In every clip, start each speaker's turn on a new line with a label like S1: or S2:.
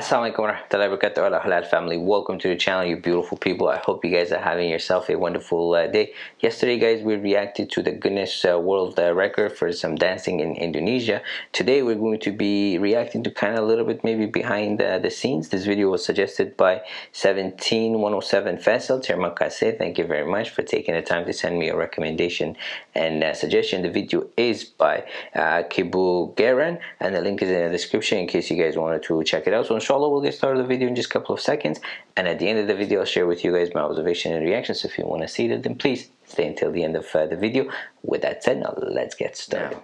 S1: Assalamualaikum warahmatullahi wabarakatuh. Allah halal family. Welcome to the channel you beautiful people. I hope you guys are having yourself a wonderful uh, day. Yesterday guys we reacted to the Guinness uh, World uh, Record for some dancing in Indonesia. Today we're going to be reacting to kind of a little bit maybe behind the scenes. This video was suggested by 17107 Faisal Terima thank you very much for taking the time to send me a recommendation and uh, suggestion. The video is by uh, Kibu Garan and the link is in the description in case you guys wanted to check it out. So inshallah we'll get started the video in just a couple of seconds. And at the end of the video I'll share with you guys my observation and reactions. So if you want to see that then please stay until the end of uh, the video. With that said now let's get started.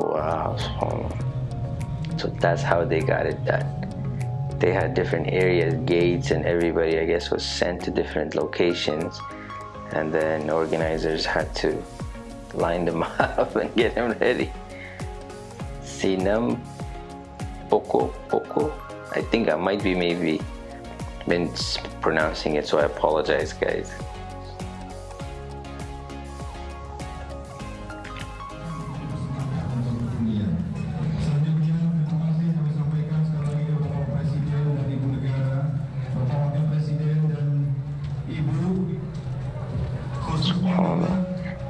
S1: Wow so that's how they got it done. They had different areas gates and everybody I guess was sent to different locations and then organizers had to line them up and get them ready. Sinam Poco Poco. I think I might be maybe mispronouncing it so I apologize guys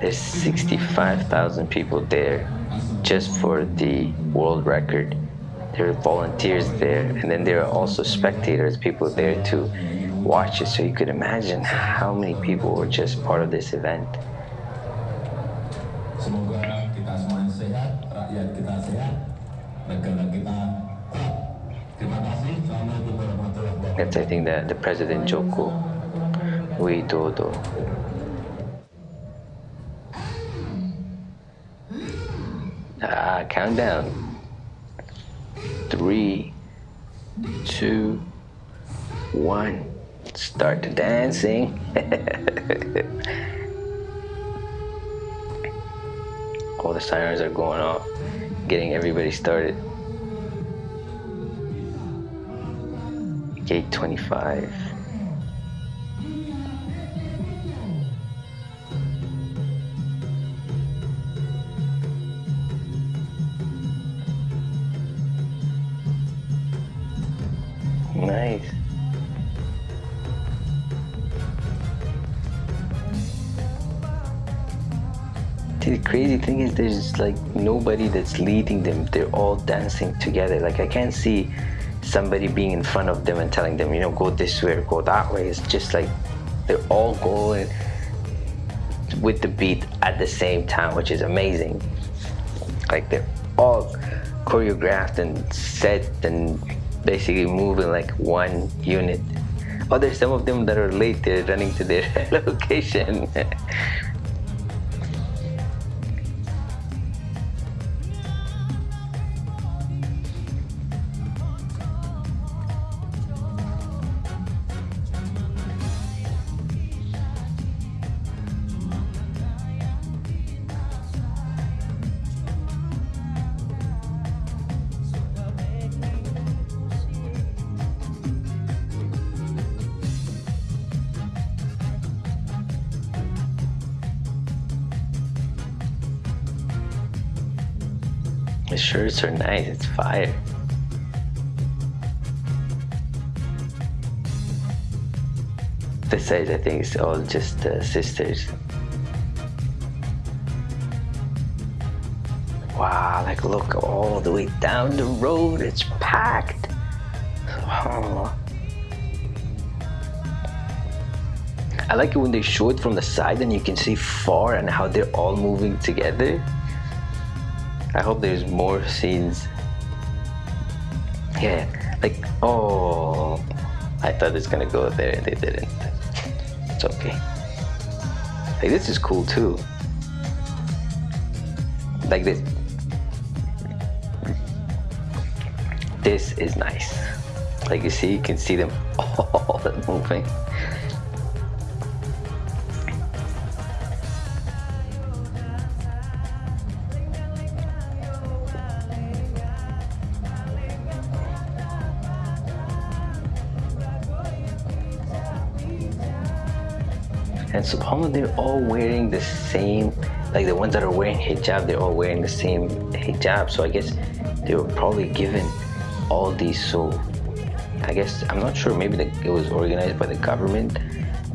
S1: there's 65,000 people there just for the world record. There are volunteers there and then there are also spectators people there to watch it. So you could imagine how many people were just part of this event. That's I think the, the President Joko Widodo Ah, countdown. Three, two, one. Start the dancing. All the sirens are going off, getting everybody started. Gate 25. Nice. the crazy thing is there's like nobody that's leading them. They're all dancing together. Like I can't see somebody being in front of them and telling them, you know, go this way or go that way. It's just like they're all going with the beat at the same time, which is amazing. Like they're all choreographed and set and basically moving like one unit. Oh, there's some of them that are late, they're running to their location. The shirts are nice, it's fire. Side I think is all just uh, sisters. Wow, like look all the way down the road, it's packed. I like it when they show it from the side and you can see far and how they're all moving together. I hope there's more scenes. Yeah, like, oh, I thought it's gonna go there and they didn't. It's okay. Like, this is cool too. Like this. This is nice. Like you see, you can see them all moving. And subhanAllah they're all wearing the same like the ones that are wearing hijab they're all wearing the same hijab. So I guess they were probably given all these. So I guess I'm not sure maybe the, it was organized by the government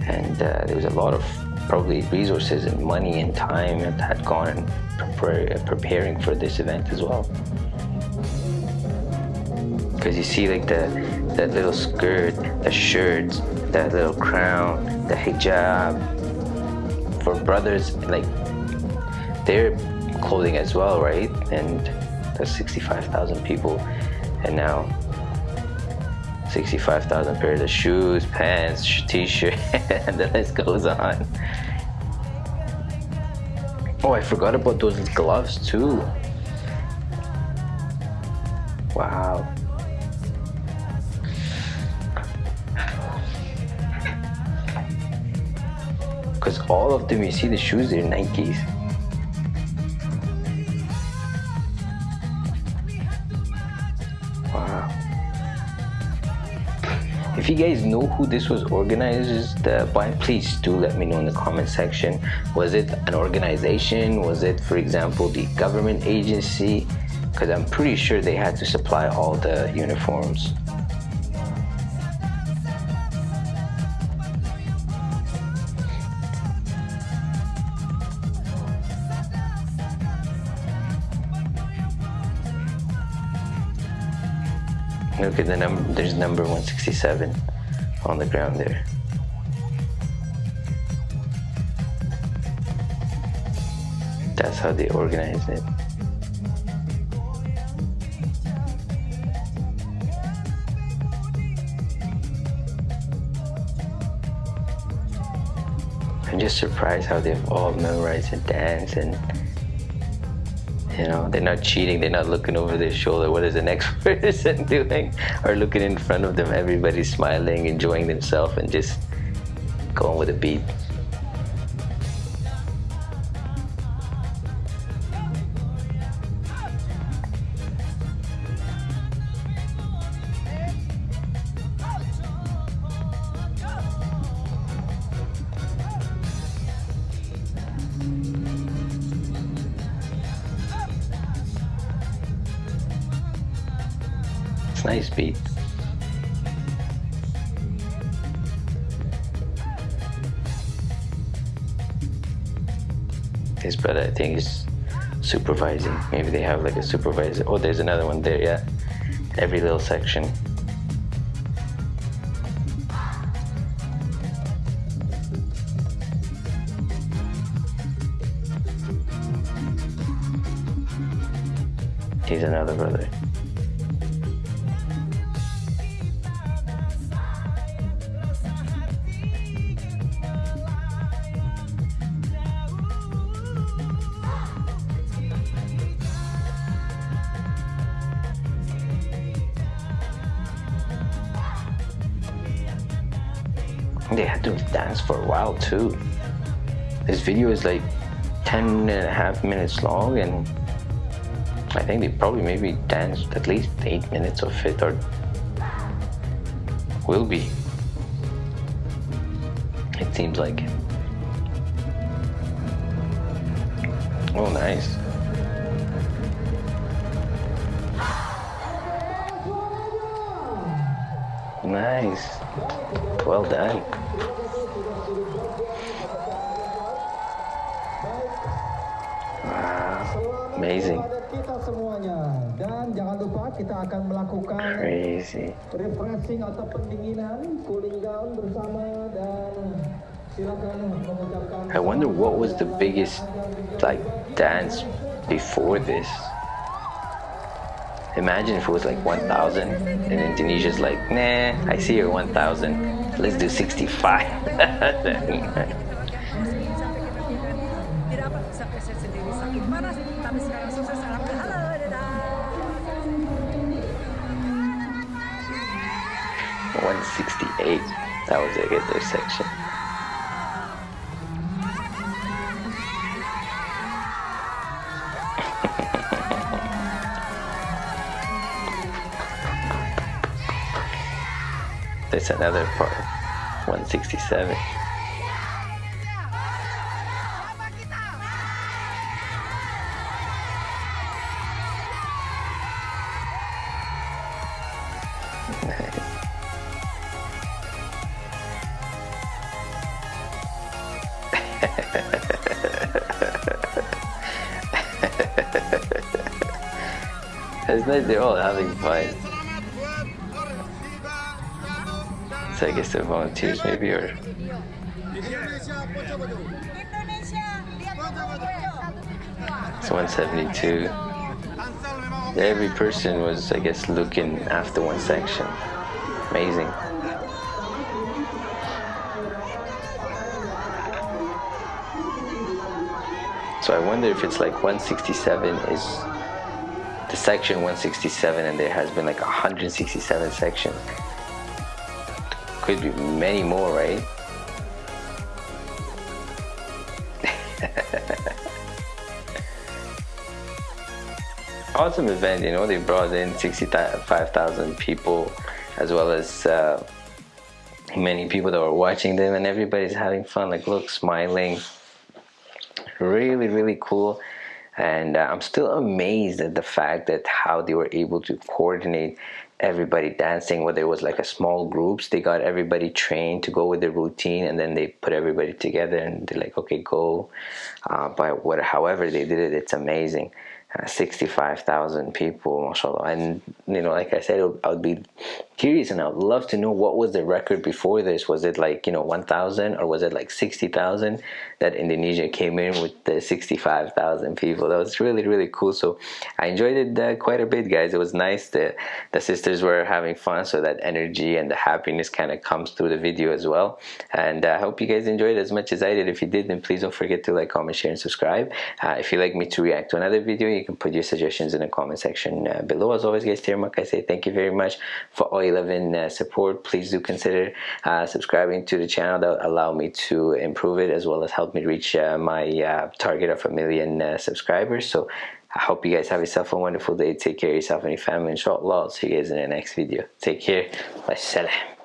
S1: and uh, there was a lot of probably resources and money and time that had gone prepare, preparing for this event as well. Because you see like the that little skirt the shirts that little crown the hijab for brothers like their clothing as well right and there's 65,000 people and now 65,000 pairs of shoes, pants, t-shirt, and the list goes on. Oh, I forgot about those gloves too. Wow. Because all of them, you see the shoes, they're Nikes. wow If you guys know who this was organized by, please do let me know in the comment section. Was it an organization? Was it, for example, the government agency? Because I'm pretty sure they had to supply all the uniforms. Look at the number, there's number 167 on the ground there. That's how they organize it. I'm just surprised how they've all memorized the dance and you know, they're not cheating. They're not looking over their shoulder. What is the next person doing? Or looking in front of them. Everybody's smiling, enjoying themselves, and just going with the beat. Nice beat. His brother, I think, is supervising. Maybe they have like a supervisor. Oh, there's another one there, yeah. Every little section. He's another brother. They had to dance for a while too. This video is like 10 and a half minutes long and I think they probably maybe danced at least 8 minutes of it or will be. It seems like. Oh, nice. Nice. Well done. Wow, amazing.
S2: Dan jangan lupa kita akan melakukan
S1: Crazy.
S2: refreshing atau pendinginan, cooling down bersama dan silakan mengucapkan
S1: I wonder what was the biggest like dance before this. Imagine if it was like 1,000 and Indonesia's like, nah, I see your 1,000. Let's do 65.
S3: Tidak That was sendiri sakit panas,
S1: There's another part, 167. Isn't? They're all having fun. So I guess they're volunteers maybe or it's 172. Every person was I guess looking after one section. Amazing. So I wonder if it's like 167 is the section 167 and there has been like 167 sections. Could be many more, right? awesome event, you know, they brought in 65,000 people as well as uh, many people that were watching them and everybody's having fun, like look, smiling. Really, really cool and uh, I'm still amazed at the fact that how they were able to coordinate everybody dancing whether it was like a small groups they got everybody trained to go with the routine and then they put everybody together and they're like okay go uh, but what however they did it it's amazing 65,000 people mashallah. And you know like I said I would be curious and I would love to know what was the record before this. Was it like you know 1,000 or was it like 60,000 that Indonesia came in with the 65,000 people? That was really really cool. So I enjoyed it uh, quite a bit guys. It was nice. That the sisters were having fun so that energy and the happiness kind of comes through the video as well. And uh, I hope you guys enjoyed as much as I did. If you did then please don't forget to like comment share and subscribe. Uh, if you'd like me to react to another video you can put your suggestions in the comment section uh, below. As always guys Terima kasih thank you very much for all 11 uh, support. Please do consider uh, subscribing to the channel. That will allow me to improve it as well as help me reach uh, my uh, target of a million subscribers. So I hope you guys have yourself a wonderful day. Take care of yourself and your family inshallah I'll see you guys in the next video. Take care. Wassalam